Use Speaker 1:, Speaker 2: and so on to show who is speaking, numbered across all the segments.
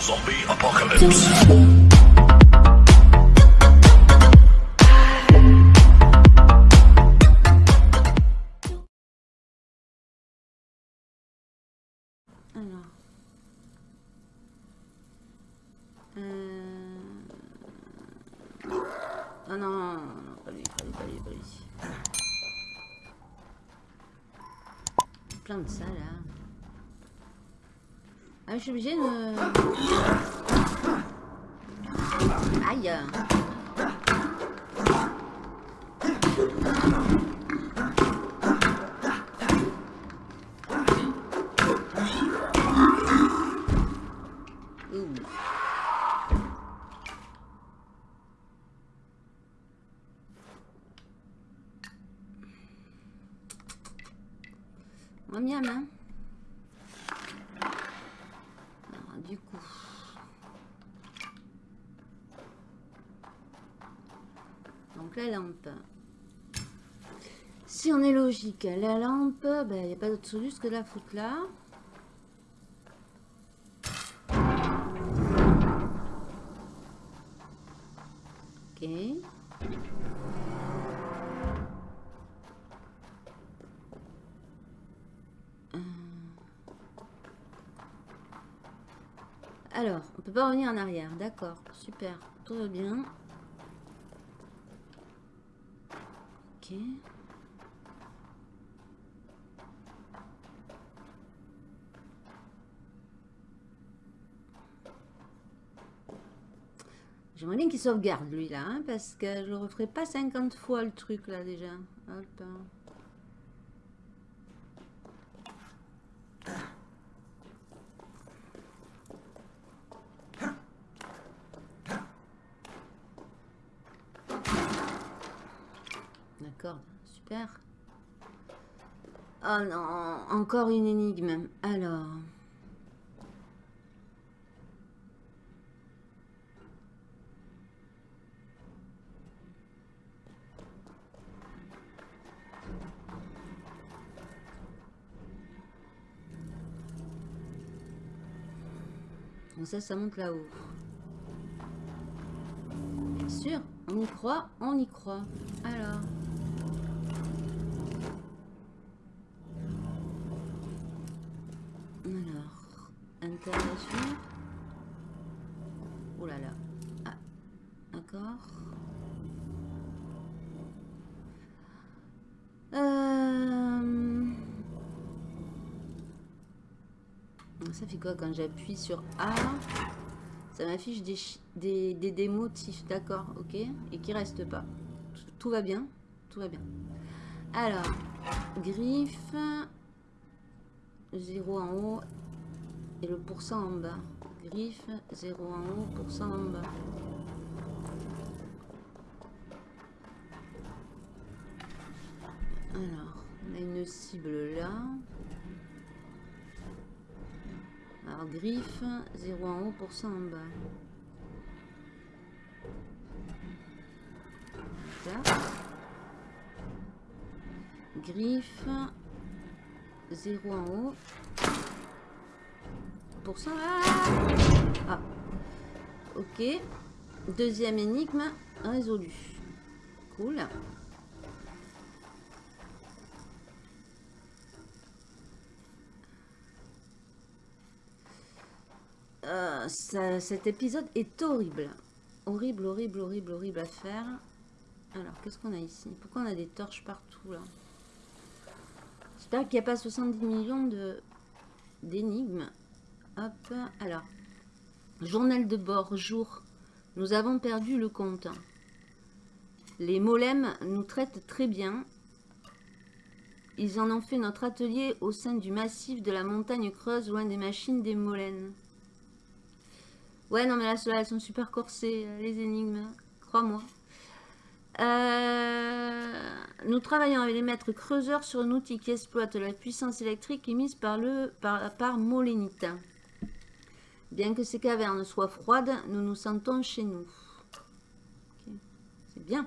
Speaker 1: Zombie apocalypse.
Speaker 2: Euh... Ah non, non, non, non, pas lui, pas lui, pas lui, pas lui. Plein de ça là. Ah, je suis obligée de... Aïe Ouh. Miam miam, hein. Alors, du coup. Donc la lampe. Si on est la lampe, ben, il n'y a pas d'autre solution que de la foutre là. Ok. Euh. Alors, on peut pas revenir en arrière, d'accord, super, tout va bien. Ok. J'aimerais bien qu'il sauvegarde lui là, hein, parce que je ne referai pas 50 fois le truc là déjà. Hop. D'accord, super. Oh non, encore une énigme. Alors. Bon, ça, ça monte là-haut. Bien sûr, on y croit, on y croit. Alors. Alors, interrogation. Oh là là. Ah, d'accord. Quoi quand j'appuie sur A Ça m'affiche des, des, des, motifs, d'accord, ok, et qui restent pas. Tout va bien, tout va bien. Alors, griffe, 0 en haut et le pourcent en bas. Griffe, 0 en haut, pourcent en bas. Alors, on a une cible là. Alors, griffe, 0 en haut, pourcent en bas. Griffe, 0 en haut. Pourcent. Ah, ah. Ok. Deuxième énigme résolue. Cool. Cet épisode est horrible. Horrible, horrible, horrible, horrible à faire. Alors, qu'est-ce qu'on a ici? Pourquoi on a des torches partout, là? J'espère qu'il n'y a pas 70 millions d'énigmes. Hop, alors. Journal de bord, jour. Nous avons perdu le compte. Les molems nous traitent très bien. Ils en ont fait notre atelier au sein du massif de la montagne creuse, loin des machines des molènes. Ouais, non, mais là, ceux-là, elles sont super corsées, les énigmes. Crois-moi. Euh, nous travaillons avec les maîtres creuseurs sur un outil qui exploite la puissance électrique émise par, le, par, par Molénite. Bien que ces cavernes soient froides, nous nous sentons chez nous. C'est bien.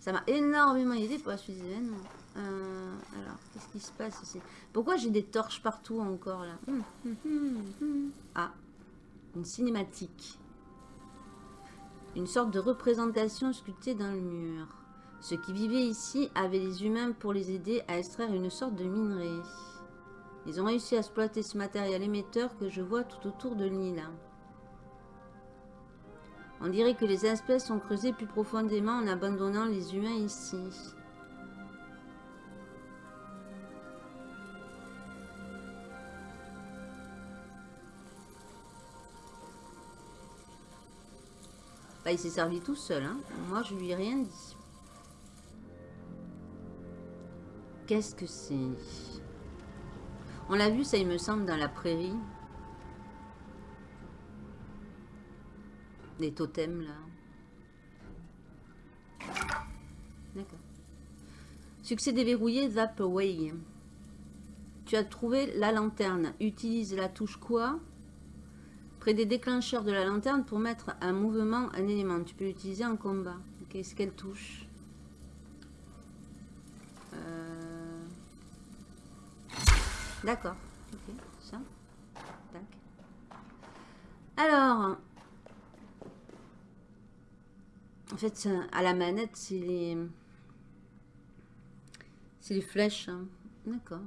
Speaker 2: Ça m'a énormément aidé pour la suite des événements. Euh, alors, qu'est-ce qui se passe ici? Pourquoi j'ai des torches partout encore là? Hum, hum, hum, Ah. Une cinématique. Une sorte de représentation sculptée dans le mur. Ceux qui vivaient ici avaient les humains pour les aider à extraire une sorte de minerai. Ils ont réussi à exploiter ce matériel émetteur que je vois tout autour de l'île. On dirait que les espèces ont creusé plus profondément en abandonnant les humains ici. Bah, il s'est servi tout seul. Hein. Moi, je lui ai rien dit. Qu'est-ce que c'est? On l'a vu, ça, il me semble, dans la prairie. Des totems, là. D'accord. Succès déverrouillé, Vaporway. Tu as trouvé la lanterne. Utilise la touche quoi? Près des déclencheurs de la lanterne pour mettre un mouvement un élément. Tu peux l'utiliser en combat. Qu'est-ce qu'elle touche euh... D'accord. Ok, ça. Alors. En fait, à la manette, c'est les... C'est les flèches. Hein. D'accord.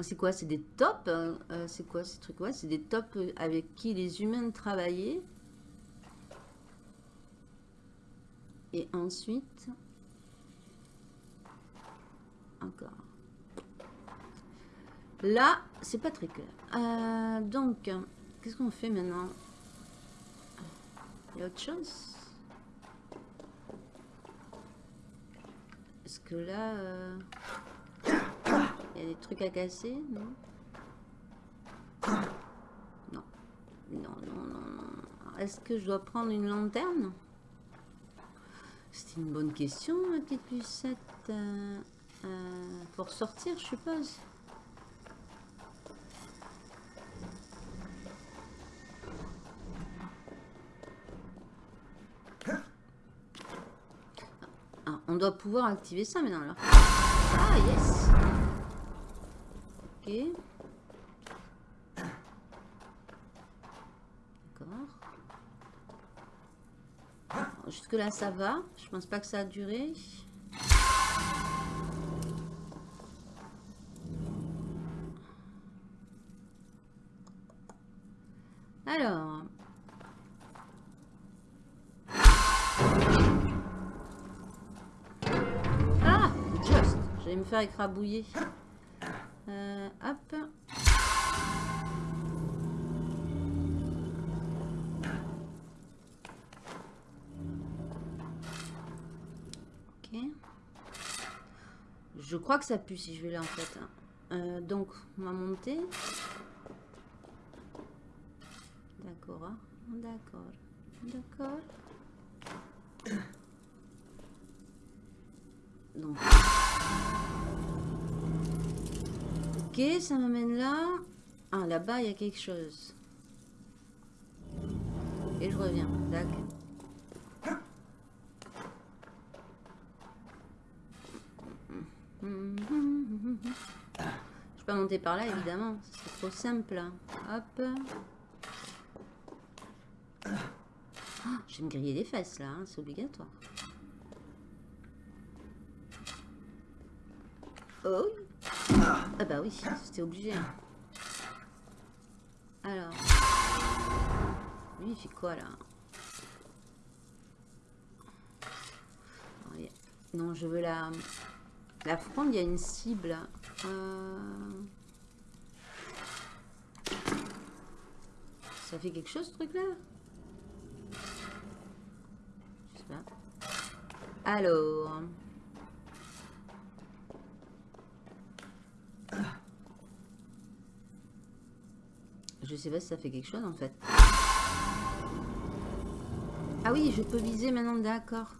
Speaker 2: Ah, c'est quoi C'est des tops euh, euh, C'est quoi ces trucs Ouais, c'est des tops avec qui les humains travaillaient. Et ensuite... Encore. Là, c'est pas très clair. Euh, donc, qu'est-ce qu'on fait maintenant? Il y a autre chose? Est-ce que là... Il y a des trucs à casser, non? Non. Non, non, non, non. Est-ce que je dois prendre une lanterne? C'est une bonne question, ma petite pucette. Euh, euh, pour sortir, je suppose. Ah, on doit pouvoir activer ça maintenant là. Ah yes D'accord. Jusque là ça va. Je pense pas que ça a duré. Alors. Ah Just J'allais me faire écrabouiller. Euh, hop. Ok. Je crois que ça pue si je vais là en fait. Hein. Euh, donc, on va monter. D'accord. Hein. D'accord. D'accord. Donc. Ok, ça m'amène là. Ah, là-bas, il y a quelque chose. Et je reviens. D'accord. Je peux monter par là, évidemment. C'est trop simple. Hop. Oh, je vais me griller les fesses, là. Hein, c'est obligatoire. Oh ah bah oui, c'était obligé. Alors. Lui, il fait quoi, là? Non, je veux la... La fronde, il y a une cible. Euh, ça fait quelque chose, ce truc-là? Je sais pas. Alors... Je sais pas si ça fait quelque chose en fait. Ah oui, je peux viser maintenant, d'accord.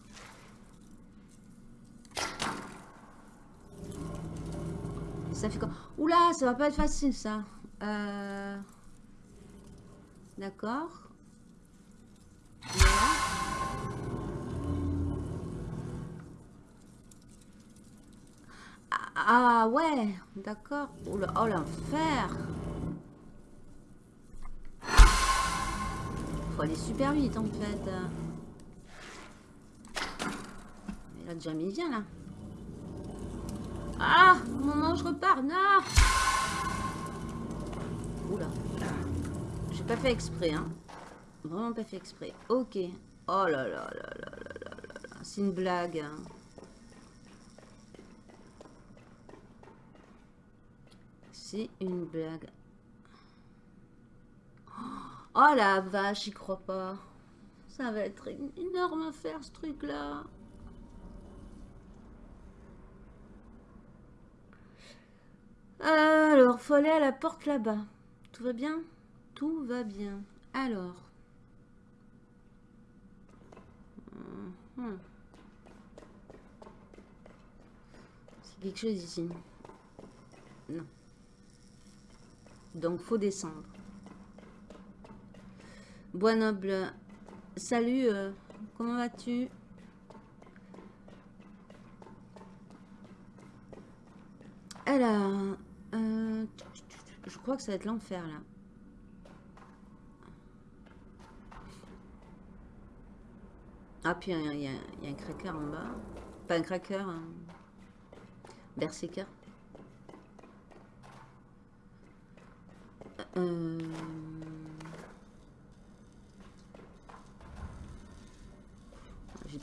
Speaker 2: Ça fait quoi? Oula, ça va pas être facile ça. Euh... D'accord. Ah, ah ouais, d'accord. Oh l'enfer. Faut aller super vite en fait. Il a déjà mis bien là. Ah, moment je repars, non Oula. J'ai pas fait exprès, hein. Vraiment pas fait exprès. Ok. Oh là là là là là là là C'est une blague. Hein. C'est une blague. Oh la vache, j'y crois pas. Ça va être une énorme affaire ce truc là. Alors, faut aller à la porte là-bas. Tout va bien? Tout va bien. Alors. Mhm. C'est quelque chose ici. Non. Donc, faut descendre. Bois noble. Salut, euh, comment vas-tu? Alors, euh, je crois que ça va être l'enfer là. Ah, puis il y, a un cracker en bas. Pas un cracker, un. Euh...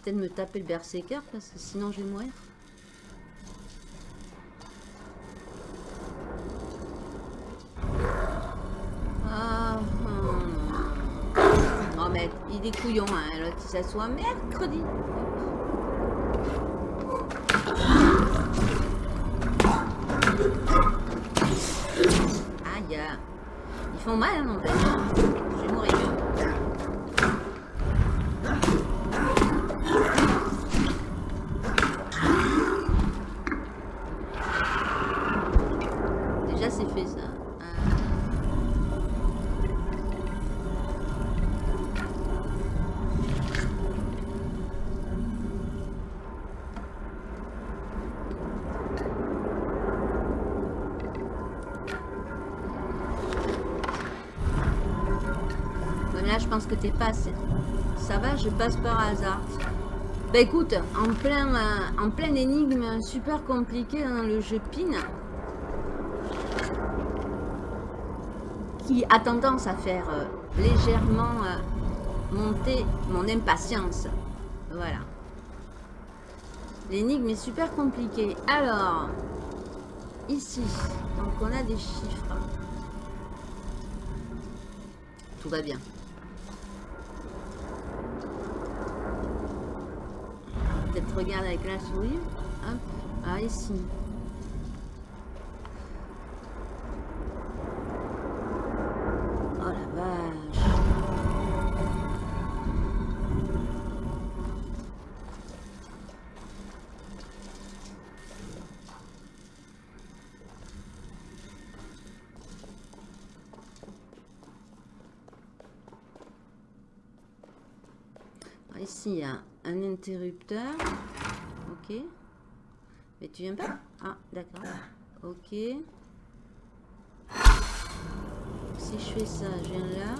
Speaker 2: Peut-être me taper le berserker parce que sinon je vais mourir. il est couillon, hein, l'autre il s'assoit mercredi. Aïe, ils font mal, hein, en. Pense que t'es passé. Ça va, je passe par hasard. Bah écoute, en plein, euh, en plein énigme super compliqué dans le jeu PIN, qui a tendance à faire euh, légèrement euh, monter mon impatience. Voilà. L'énigme est super compliquée. Alors, ici, donc on a des chiffres. Tout va bien. Regarde avec la souris. Hop. Ah, ici. Oh la vache. Ah, ici, il y a un interrupteur. Tu viens pas? Ah, d'accord. Ok. Si je fais ça, je viens là.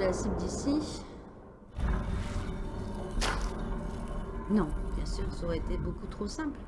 Speaker 2: La cible d'ici. Non, bien sûr, ça aurait été beaucoup trop simple.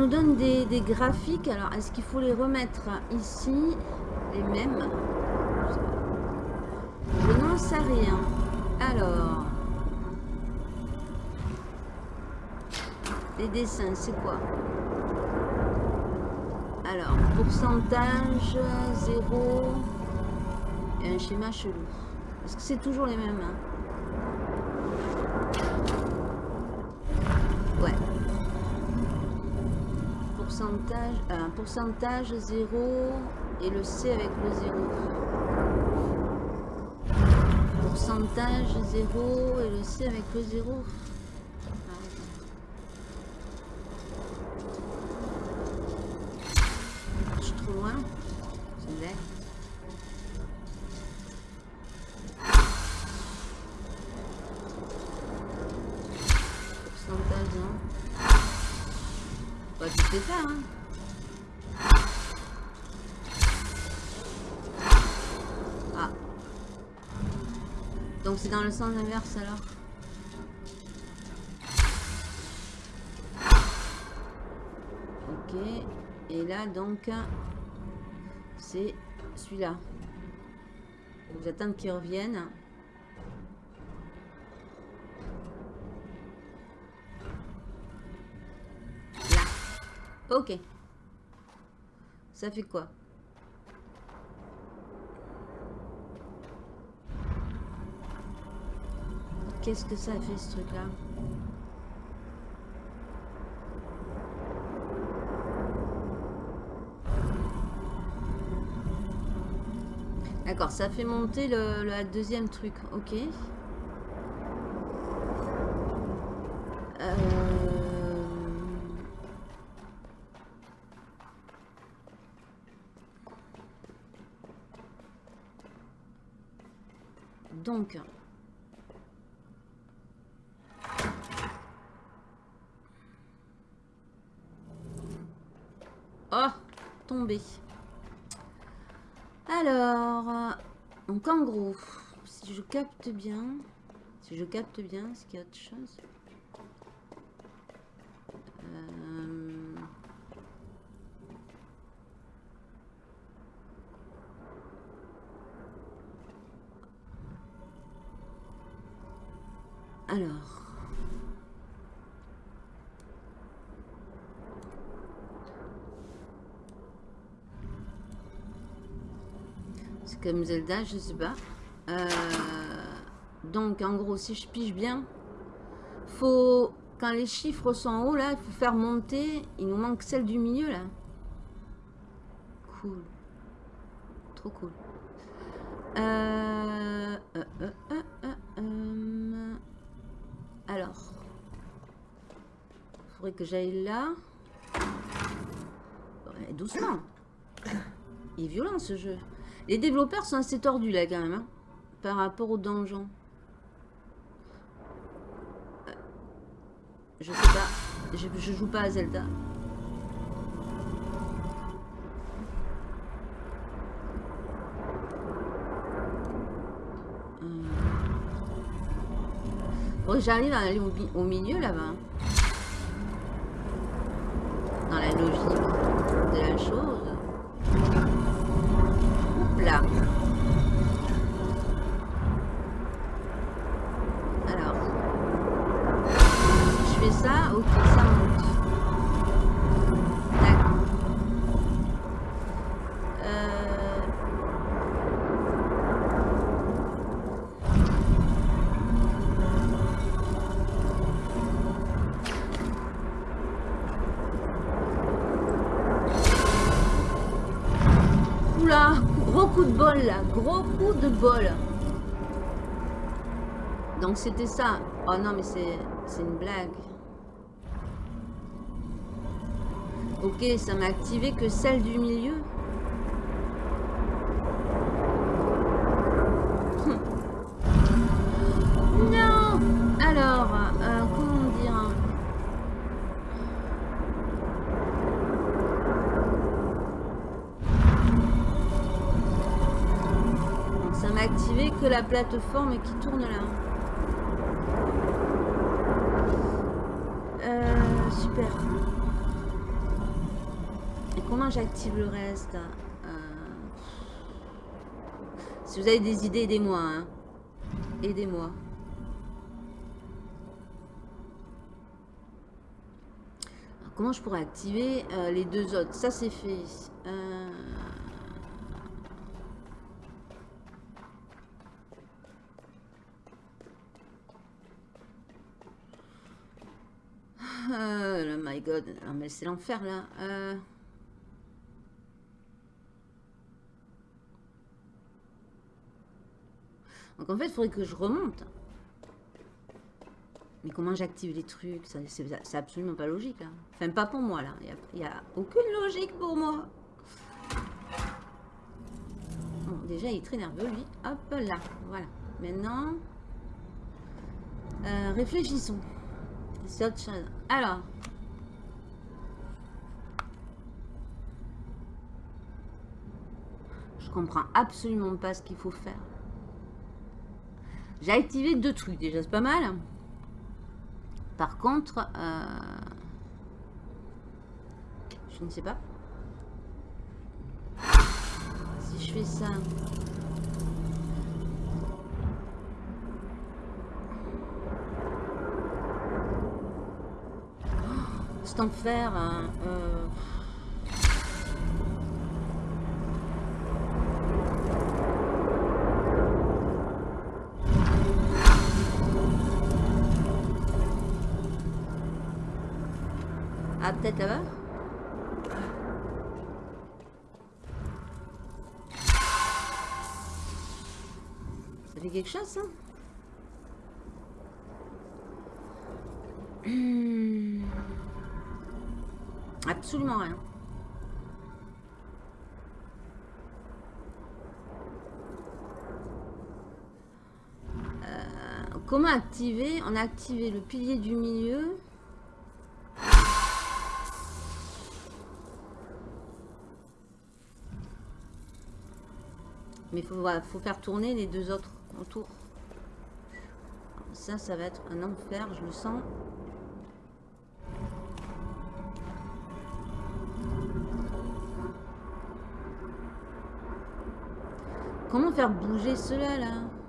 Speaker 2: Nous donne des, des graphiques. Alors, est-ce qu'il faut les remettre ici Les mêmes? Je n'en sais rien. Alors... Les dessins, c'est quoi? Alors, pourcentage, 0 et un schéma chelou. Est-ce que c'est toujours les mêmes hein? Pourcentage, un pourcentage 0 et le C avec le 0. Pourcentage 0 et le C avec le 0. Dans le sens inverse alors. Ok. Et là donc c'est celui-là. Vous attendre qu'il revienne. Là. Ok. Ça fait quoi? Qu'est-ce que ça fait ce truc-là D'accord, ça fait monter le, deuxième truc. Ok. Euh... Donc... Oh, Alors, donc en gros, si je capte bien, si je capte bien, est-ce qu'il y a autre chose Euh, Alors. C'est Zelda, je sais pas. Euh, donc, en gros, si je pige bien, faut quand les chiffres sont en haut, là, il faut faire monter. Il nous manque celle du milieu, là. Cool. Trop cool. Euh, euh. Alors. Il faudrait que j'aille là. Doucement. Il est violent, ce jeu. Les développeurs sont assez tordus, là, quand même. hein, par rapport au donjon. Euh, Je sais pas. Je, joue pas à Zelda. Faudrait que j'arrive à aller au, mi- au milieu là-bas. Donc c'était ça. Oh non mais c'est une blague. Ok, ça m'a activé que celle du milieu. Que la plateforme qui tourne là. Euh, super. Et comment j'active le reste euh, Si vous avez des idées, aidez-moi. Hein. Aidez-moi. Comment je pourrais activer euh, les deux autres? Ça, c'est fait. Euh... oh my god, mais c'est l'enfer là. Euh... Donc en fait, il faudrait que je remonte. Mais comment j'active les trucs? C'est absolument pas logique. Là. Enfin, pas pour moi, là. Il n'y a, aucune logique pour moi. Bon, déjà, il est très nerveux, lui. Hop là. Voilà. Maintenant, euh, réfléchissons. Alors. Comprends absolument pas ce qu'il faut faire. J'ai activé deux trucs déjà, c'est pas mal. Par contre, euh, je ne sais pas. Si je fais ça... C'est enfer. Hein, euh, Ça fait quelque chose, ça hmm. Absolument rien. Euh, comment activer On a activé le pilier du milieu? Il faut, faire tourner les deux autres autour. Ça, ça va être un enfer, je le sens. Comment faire bouger cela là?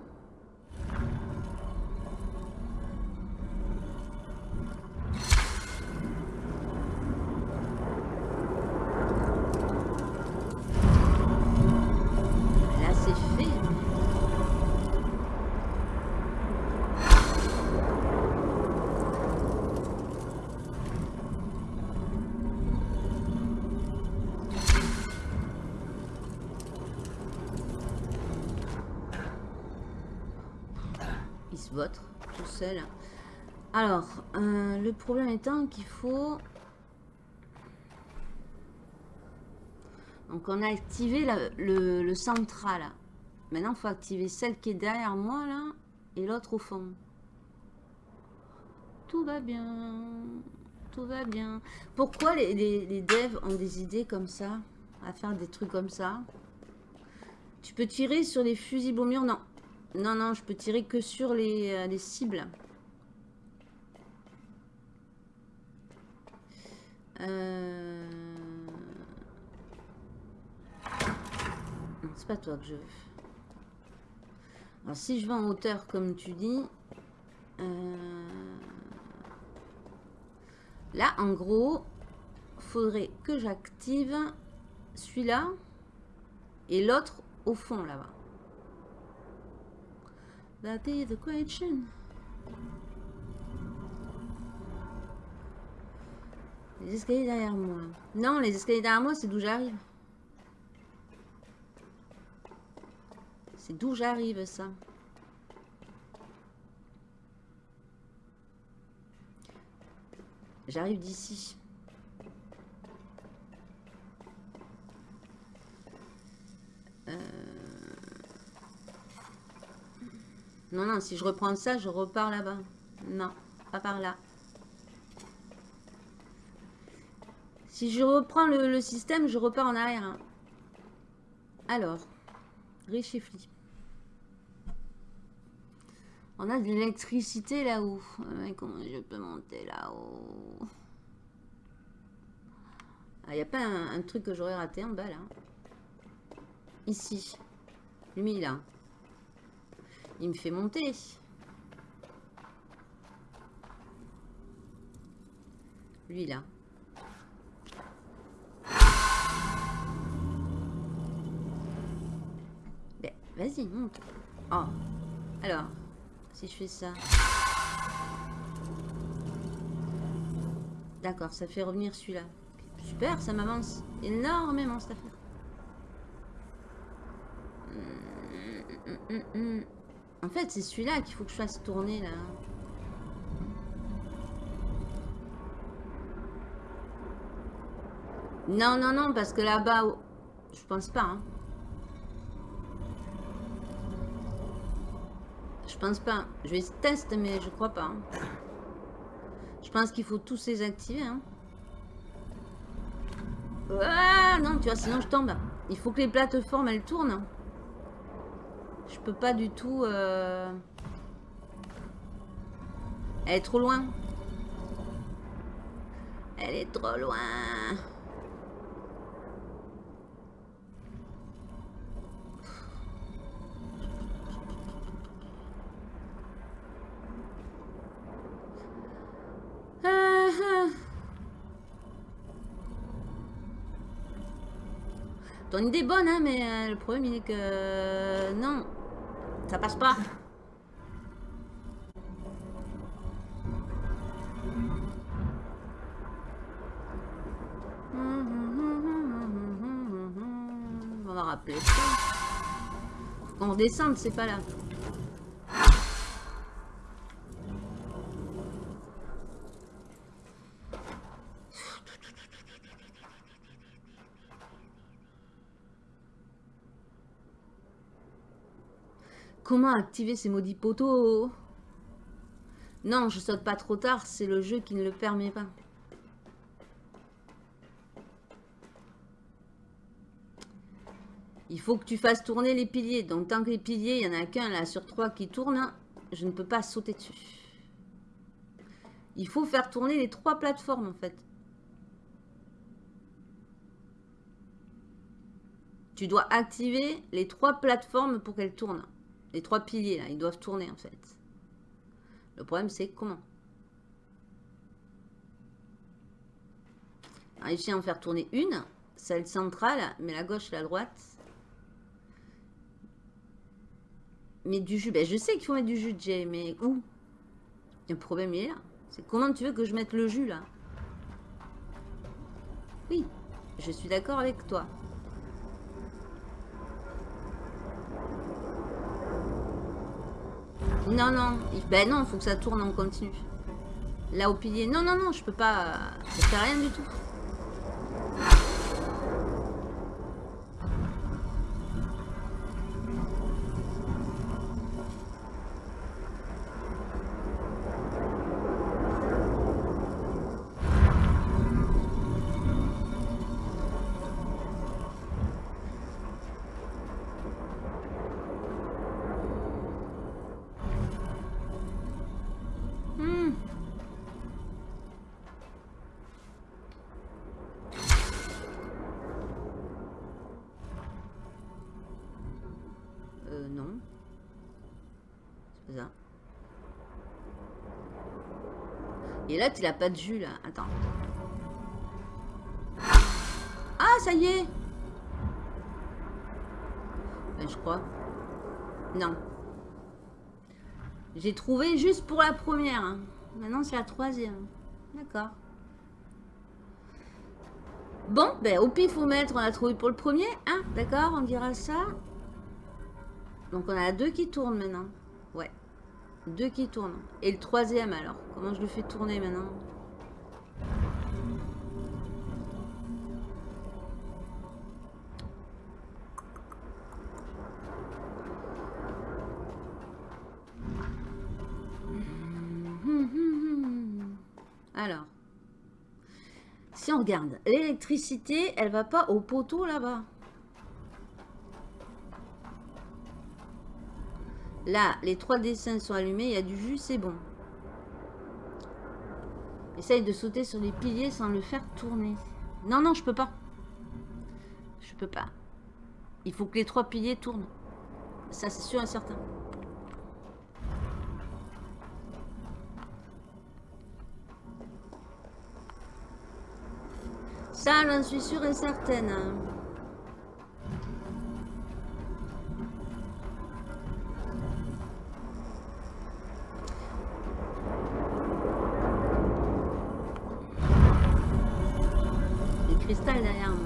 Speaker 2: Votre tout seul. Alors, euh, le problème étant qu'il faut... Donc on a activé le, central. Maintenant, il faut activer celle qui est derrière moi, là, et l'autre au fond. Tout va bien. Tout va bien. Pourquoi les, devs ont des idées comme ça À faire des trucs comme ça? Tu peux tirer sur les fusibles au mur Non. Non, non, je peux tirer que sur les, euh, cibles. Euh... C'est pas toi que je veux. Alors, si je vais en hauteur, comme tu dis... Euh, là, en gros, faudrait que j'active celui-là et l'autre au fond, là-bas. That is the question. Les escaliers derrière moi. Non, les escaliers derrière moi, c'est d'où j'arrive. C'est d'où j'arrive, ça. J'arrive d'ici. Euh... Non, non, si je reprends ça, je repars là-bas. Non, pas par là. Si je reprends le, système, je repars en arrière. Hein. Alors, Richifli. On a de l'électricité là-haut. comment je peux monter là-haut? Il n'y a pas un, un truc que j'aurais raté en bas, là Ici. Lui, là. Il me fait monter. Lui, là. Ben, vas-y, monte. Oh. Alors, si je fais ça. D'accord, ça fait revenir celui-là. Super, ça m'avance énormément cette affaire. Hum, hum, hum, en fait, c'est celui-là qu'il faut que je fasse tourner, là. Non, non, non, parce que là-bas... Je pense pas, hein. Je pense pas. Je vais tester, mais je crois pas. Hein. Je pense qu'il faut tous les activer. Hein. Ah non, tu vois, sinon je tombe. Il faut que les plateformes, elles tournent. Je peux pas du tout... Euh... Elle est trop loin. Elle est trop loin. Ton idée est bonne, hein, mais euh, le problème, il est que... Non, ça passe pas. On va rappeler ça. Faut qu'on redescende, c'est pas là. Comment activer ces maudits poteaux? Non, je saute pas trop tard, c'est le jeu qui ne le permet pas. Il faut que tu fasses tourner les piliers. Donc tant que les piliers, il n'y en a qu'un là sur trois qui tourne, je ne peux pas sauter dessus. Il faut faire tourner les trois plateformes en fait. Tu dois activer les trois plateformes pour qu'elles tournent. Les trois piliers, là, ils doivent tourner, en fait. Le problème, c'est comment Réussir à en faire tourner une, celle centrale, mais la gauche la droite. Mais du jus, ben je sais qu'il faut mettre du jus jet, mais où? Le problème, il est là. C'est comment tu veux que je mette le jus, là? Oui, je suis d'accord avec toi. Non, non. Ben non, il faut que ça tourne en continu. Là, au pilier. Non, non, non, je peux pas... Ça fait rien du tout. Et là, tu n'as pas de jus, là. Attends. Ah, ça y est ben, Je crois. Non. J'ai trouvé juste pour la première. Hein. Maintenant, c'est la troisième. D'accord. Bon, ben, au pifomètre, on a trouvé pour le premier. Hein D'accord, on dira ça. Donc, on a deux qui tournent maintenant. Ouais. Deux qui tournent. Et le troisième alors Comment je le fais tourner maintenant? Alors, si on regarde, l'électricité, elle va pas au poteau là-bas. Là, les trois dessins sont allumés, il y a du jus, c'est bon. Essaye de sauter sur les piliers sans le faire tourner. Non, non, je peux pas. Je peux pas. Il faut que les trois piliers tournent. Ça, c'est sûr et certain. Ça, j'en suis sûre et certaine. Moi.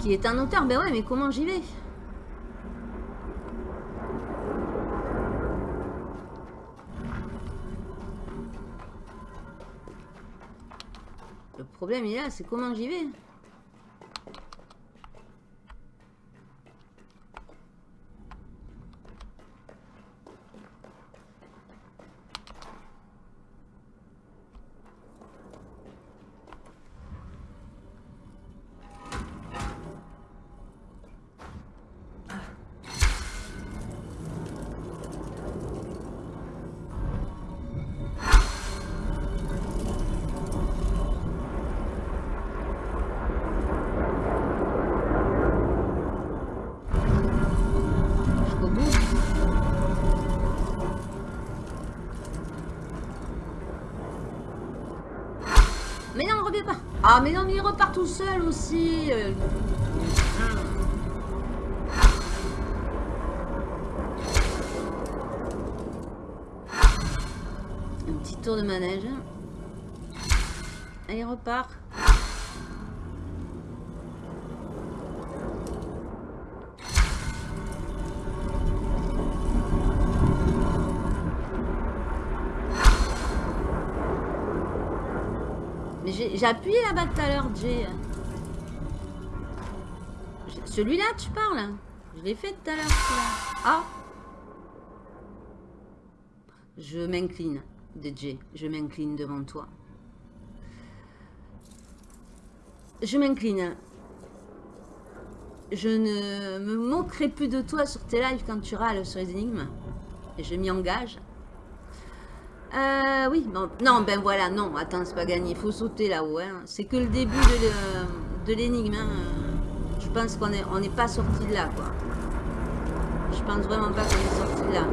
Speaker 2: Qui est un auteur Ben ouais, mais comment j'y vais? Problème là, c'est comment j'y vais? Ah mais non, mais il repart tout seul aussi euh. Un petit tour de manège. Il repart. J'ai appuyé là-bas tout à l'heure. J'ai- Celui-là, tu parles Je l'ai fait tout à l'heure. Ah Je m'incline, DJ. Je m'incline devant toi. Je m'incline. Je ne me moquerai plus de toi sur tes lives quand tu râles sur les énigmes. Et je m'y engage. Euh, oui, bon, non, ben voilà, non, attends, c'est pas gagné, faut sauter là-haut, hein. c'est que le début de l'énigme, hein. je pense qu'on n'est on pas sorti de là, quoi. Je pense vraiment pas qu'on est sorti de là.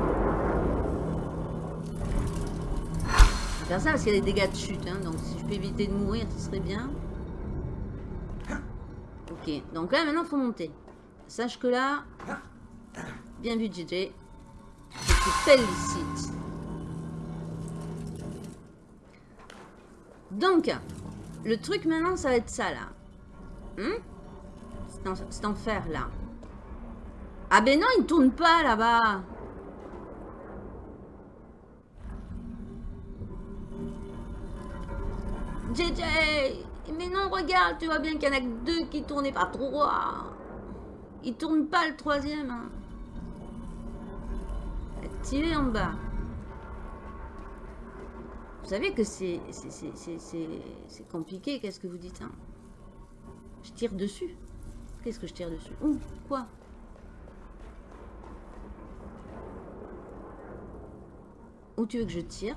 Speaker 2: Je vais faire ça parce qu'il y a des dégâts de chute, hein, donc si je peux éviter de mourir, ce serait bien. Ok, donc là, maintenant, il faut monter. Sache que là, bien vu, JJ, je te félicite. Donc, le truc maintenant, ça va être ça, là. Hmm C'est en, c'est en fer, là. Ah ben non, il tourne pas, là-bas. JJ Mais non, regarde, tu vois bien qu'il y en a que deux qui tournaient pas trois. Il tourne pas le troisième. hein. Activé en bas. Vous savez que c'est compliqué, qu'est-ce que vous dites hein? Je tire dessus. Qu'est-ce que je tire dessus? Ouh, quoi? Où tu veux que je tire?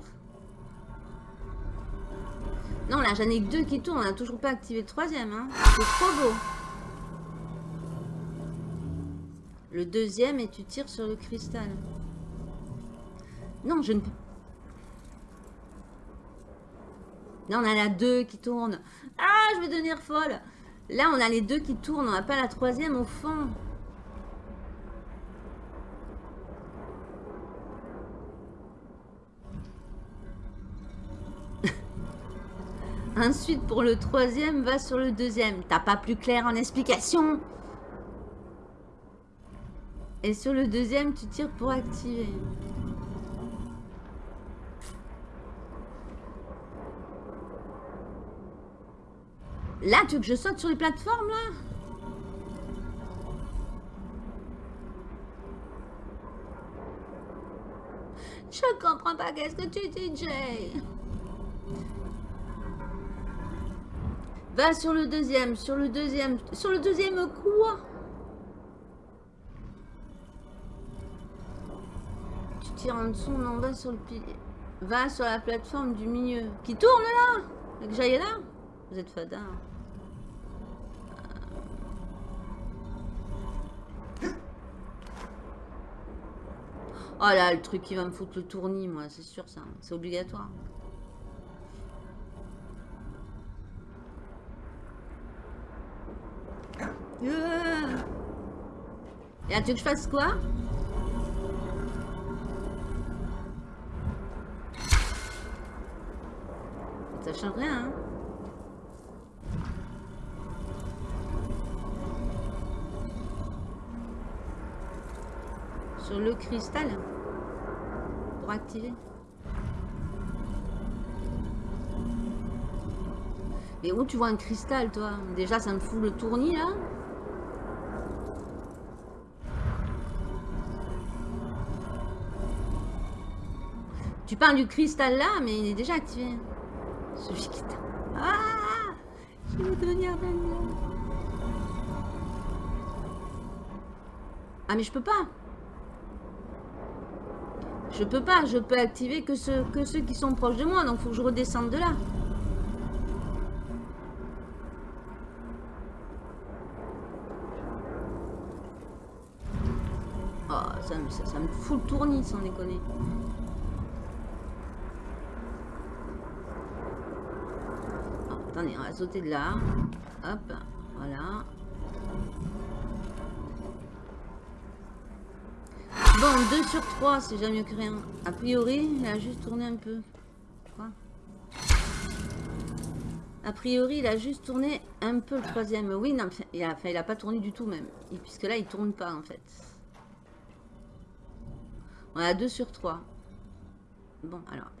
Speaker 2: Non, là, j'en ai que deux qui tournent. On n'a toujours pas activé le troisième. Hein. C'est trop beau. Le deuxième, et tu tires sur le cristal. Non, je ne peux Là, on a deux qui tournent. Ah, je vais devenir folle. Là, on a les deux qui tournent. On n'a pas la troisième au fond. Ensuite, pour le troisième, va sur le deuxième. T'as pas plus clair en explication Et sur le deuxième, tu tires pour activer. Là, tu veux que je saute sur les plateformes, là? Je comprends pas qu'est-ce que tu dis, Jay? Va sur le deuxième, sur le deuxième, sur le deuxième quoi Tu tires en dessous, non, va sur le pilier. Va sur la plateforme du milieu. Qui tourne là? Et que j'aille là? Vous êtes fada. Oh là, le truc qui va me foutre le tournis, moi, c'est sûr ça. C'est obligatoire. Euh. Et tu veux que je fasse quoi? Ça change rien, hein Sur le cristal activer Mais où tu vois un cristal, toi? Déjà, ça me fout le tournis, là. Tu parles du cristal là, mais il est déjà activé. Celui qui t'a... Ah! Je vais devenir Ah, mais je peux pas. Je peux pas. Je peux activer que ceux, que ceux qui sont proches de moi. Donc, faut que je redescende de là. Oh, ça, me fout le tournis, sans déconner. Attendez, on va sauter de là. Hop, voilà. Bon, 2 sur 3, c'est jamais mieux que rien. A priori, il a juste tourné un peu. Quoi A priori, il a juste tourné un peu le troisième. Oui, non, il a, il a pas tourné du tout même. Puisque là, il tourne pas en fait. On a 2 sur 3. Bon, alors.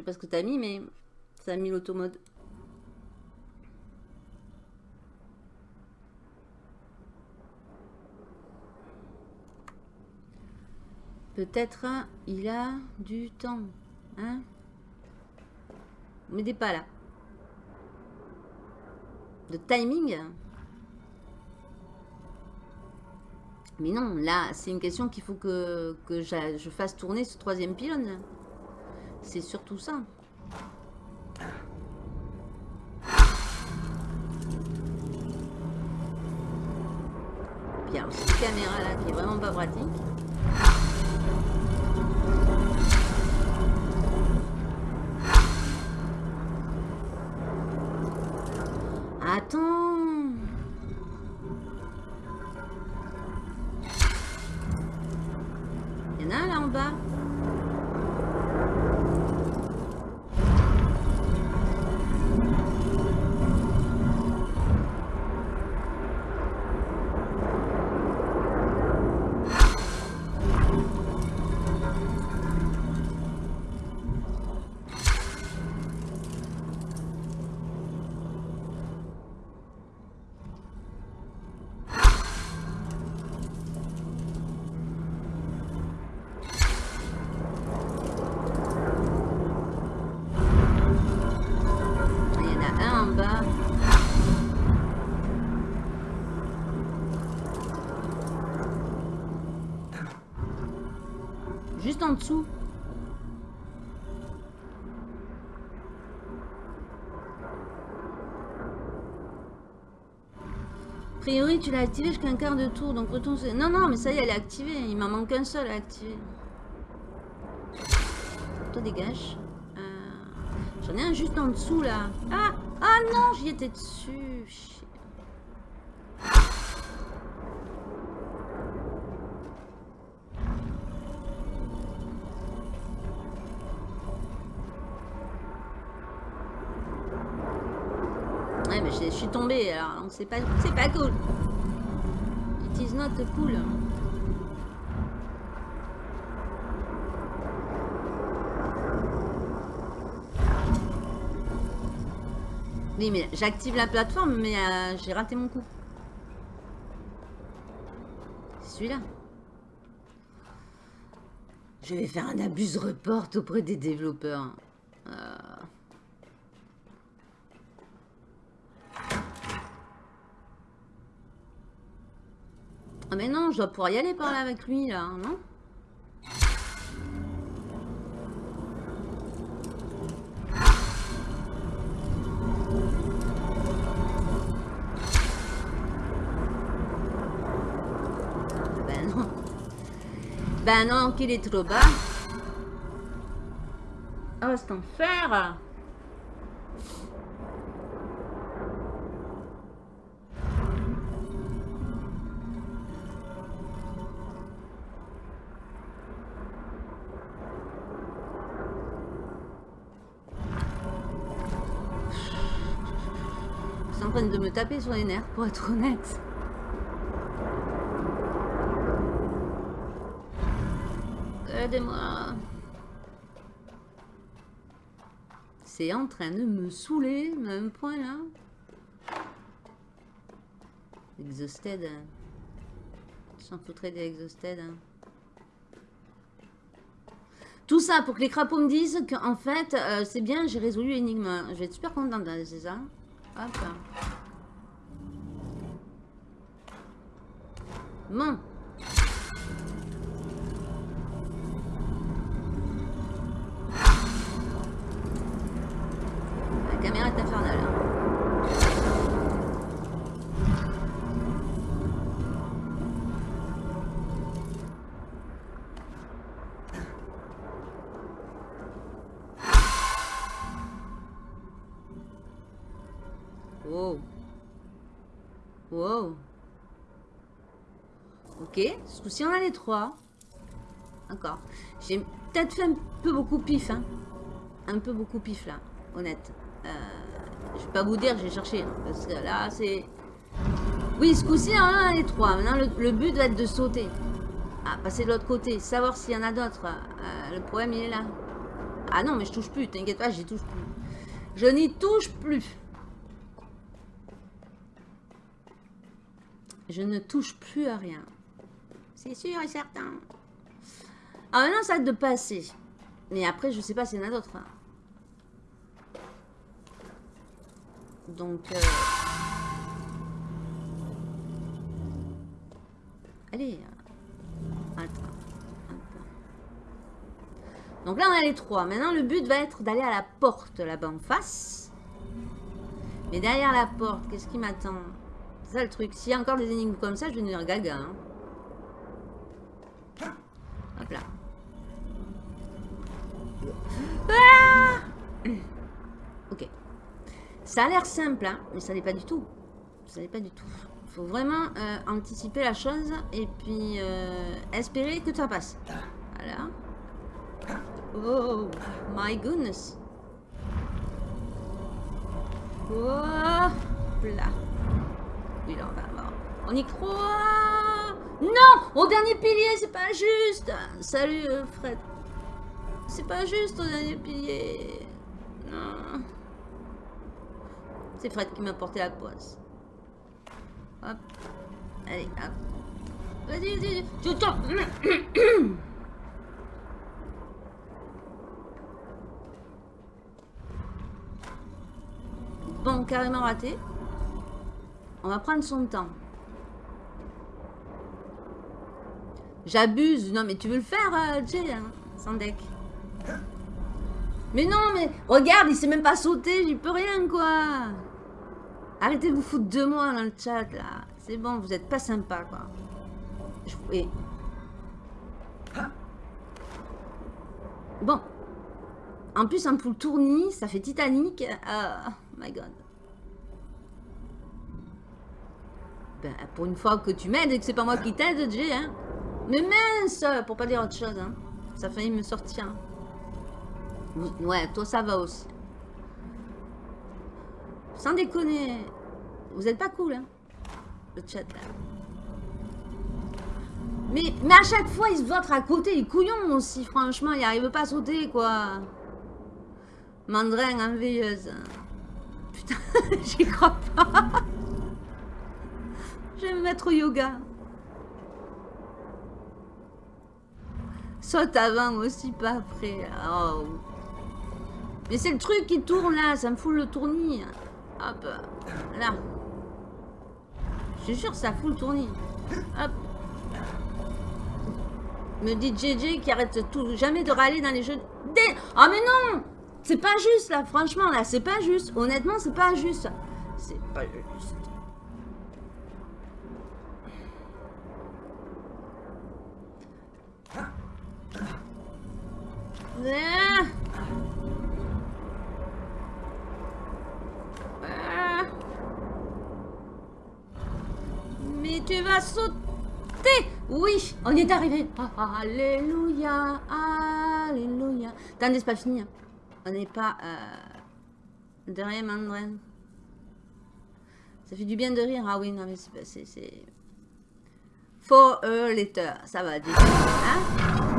Speaker 2: Sais pas ce que tu as mis, mais ça a mis l'automode. Peut-être il a du temps. Hein M'aidez pas là. De timing Mais non, là, c'est une question qu'il faut que, que je fasse tourner ce troisième pylône. C'est surtout ça. Bien, cette caméra là qui est vraiment pas pratique. Attends dessous. A priori, tu l'as activé jusqu'à un quart de tour, donc retourne... Non, non, mais ça y est, elle est activée. Il m'en manque un seul à activer. Toi, dégage. Euh, j'en ai un juste en dessous, là. Ah Ah non, j'y étais dessus. C'est pas, c'est pas cool. It is not cool. Oui, mais j'active la plateforme, mais euh, j'ai raté mon coup. Celui-là. Je vais faire un abuse report auprès des développeurs. Euh. Ah mais non, je dois pouvoir y aller par là avec lui, là, non? Ben non. Ben non, qu'il est trop bas. Oh, c'est enfer en train de me taper sur les nerfs, pour être honnête. Aidez-moi. C'est en train de me saouler, même point là. Exhausted. S'en foutrait des exhausted. hein. Tout ça pour que les crapauds me disent qu'en fait, euh, c'est bien, j'ai résolu l'énigme. Je vais être super contente, hein, c'est ça Hop. Bon. La Ok, ce coup-ci on a les trois. D'accord. J'ai peut-être fait un peu beaucoup pif, hein. Un peu beaucoup pif là, honnête. Euh, je vais pas vous dire, j'ai cherché. hein, parce que là, c'est... Oui, ce coup-ci on a les trois. Maintenant, le, le but va être de sauter. Ah, passer de l'autre côté. Savoir s'il y en a d'autres. Euh, le problème, il est là. Ah non, mais je touche plus. T'inquiète pas, j'y touche plus. Je n'y touche plus. Je ne touche plus à rien. C'est sûr et certain. Ah maintenant, ça être de passer. Mais après, je sais pas s'il y en a d'autres. hein. Donc... euh, Allez. euh. Attends. Donc là, on a les trois. Maintenant, le but va être d'aller à la porte là-bas en face. Mais derrière la porte, qu'est-ce qui m'attend? C'est ça le truc. S'il y a encore des énigmes comme ça, je vais devenir gaga. hein. Hop là. Ah ok. Ça a l'air simple, hein, mais ça n'est pas du tout. Ça n'est pas du tout. Il faut vraiment euh, anticiper la chose et puis euh, espérer que ça passe. Voilà. Oh my goodness. Oh là. Oui, là, on va voir. On y croit. Non Au dernier pilier, c'est pas juste. Salut, euh, Fred. C'est pas juste au dernier pilier. Non. C'est Fred qui m'a porté la poisse. Hop. Allez, hop. Vas-y, vas-y. Tombes. Bon, carrément raté. On va prendre son temps. J'abuse. Non, mais tu veux le faire, euh, Jay, hein, sans deck. Mais non, mais regarde, il sait même pas sauter, j'y peux rien, quoi. Arrêtez de vous foutre de moi dans le chat, là. C'est bon, vous êtes pas sympa, quoi. Je... et- Bon. En plus, un poule tournis, ça fait Titanic. Oh my god. Ben, pour une fois que tu m'aides et que c'est pas moi qui t'aide, Jay, hein. Mais mince Pour pas dire autre chose, hein. Ça a me sortir. Ouais, toi ça va aussi. Sans déconner. Vous êtes pas cool, hein. Le chat, là. Mais, mais à chaque fois, il se vote à côté, il est couillon aussi, franchement. Il arrive pas à sauter, quoi. Mandrin, enveilleuse. Putain, j'y crois pas. Je vais me mettre au yoga. Saute avant aussi, pas après. Oh. Mais c'est le truc qui tourne là, ça me fout le tournis. Hop, là. Je suis sûr, ça fout le tournis. Hop. Me dit JJ qui arrête tout, jamais de râler dans les jeux. Dé oh mais non C'est pas juste là, franchement là, c'est pas juste. Honnêtement, c'est pas juste. C'est pas juste. Ah. Ah. Mais tu vas sauter Oui, on y est arrivé Alléluia Alléluia Attendez, c'est pas fini. Hein. On n'est pas euh, derrière Mandren. Ça fait du bien de rire. Ah oui, non mais c'est... For a letter. Ça va, déjà. Hein.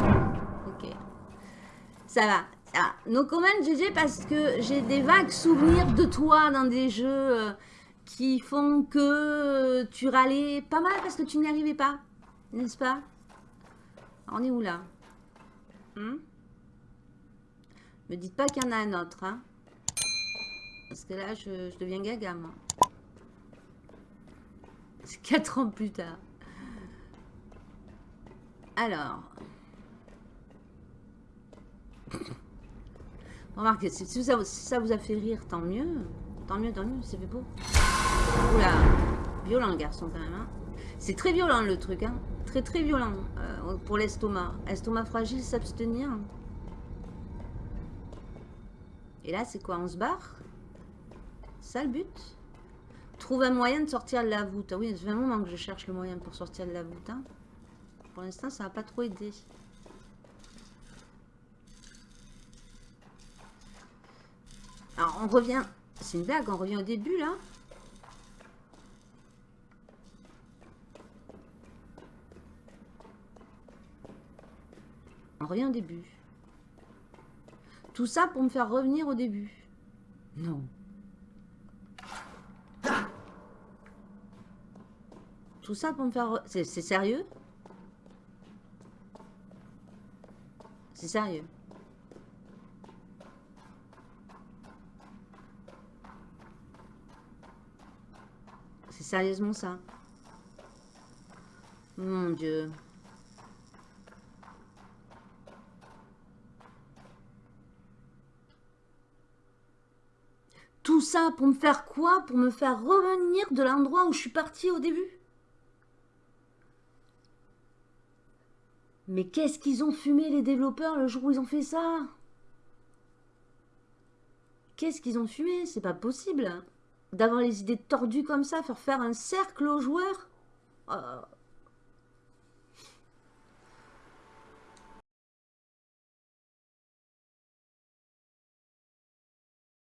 Speaker 2: Ça va. Va. No comment GG parce que j'ai des vagues souvenirs de toi dans des jeux euh, qui font que tu râlais pas mal parce que tu n'y arrivais pas. N'est-ce pas? On est où là? Hmm? Me dites pas qu'il y en a un autre. Hein parce que là, je, je deviens gaga, moi. C'est 4 ans plus tard. Alors. Remarquez, si ça, vous a fait rire, tant mieux. Tant mieux, tant mieux, c'est fait beau. Oula, violent le garçon quand même. Hein. C'est très violent le truc, hein. Très très violent euh, pour l'estomac. Estomac fragile, s'abstenir. Et là, c'est quoi On se barre? Ça le but Trouve un moyen de sortir de la voûte. Ah oui, ça fait un moment que je cherche le moyen pour sortir de la voûte. Hein. Pour l'instant, ça n'a pas trop aidé. On revient... C'est une blague, on revient au début, là. On revient au début. Tout ça pour me faire revenir au début. Non. Tout ça pour me faire... C'est sérieux? C'est sérieux. Sérieusement ça. Mon Dieu. Tout ça pour me faire quoi? Pour me faire revenir de l'endroit où je suis partie au début? Mais qu'est-ce qu'ils ont fumé les développeurs le jour où ils ont fait ça? Qu'est-ce qu'ils ont fumé? C'est pas possible d'avoir les idées tordues comme ça, faire faire un cercle aux joueurs? Oh.